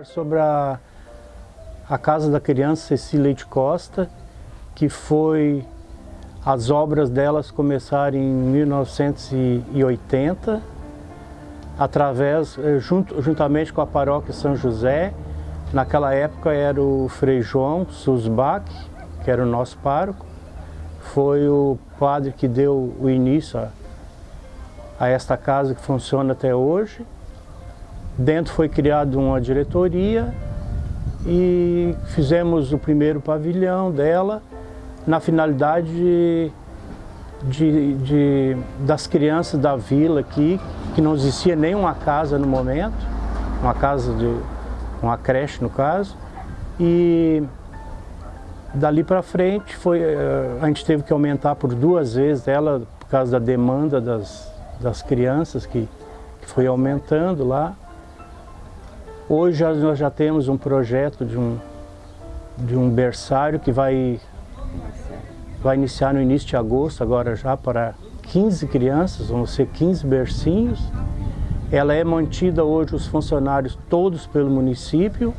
falar sobre a, a Casa da Criança Cecília de Costa, que foi, as obras delas começaram em 1980, através, eh, junto, juntamente com a paróquia São José, naquela época era o Frei João Susbach, que era o nosso pároco, foi o padre que deu o início a, a esta casa que funciona até hoje. Dentro foi criada uma diretoria e fizemos o primeiro pavilhão dela na finalidade de, de, das crianças da vila aqui, que não existia nenhuma casa no momento, uma casa de uma creche no caso, e dali para frente foi, eh, a gente teve que aumentar por duas vezes ela por causa da demanda das, das crianças que, que foi aumentando lá. Hoje nós já temos um projeto de um, de um berçário que vai, vai iniciar no início de agosto, agora já para 15 crianças, vão ser 15 bercinhos. Ela é mantida hoje, os funcionários todos pelo município,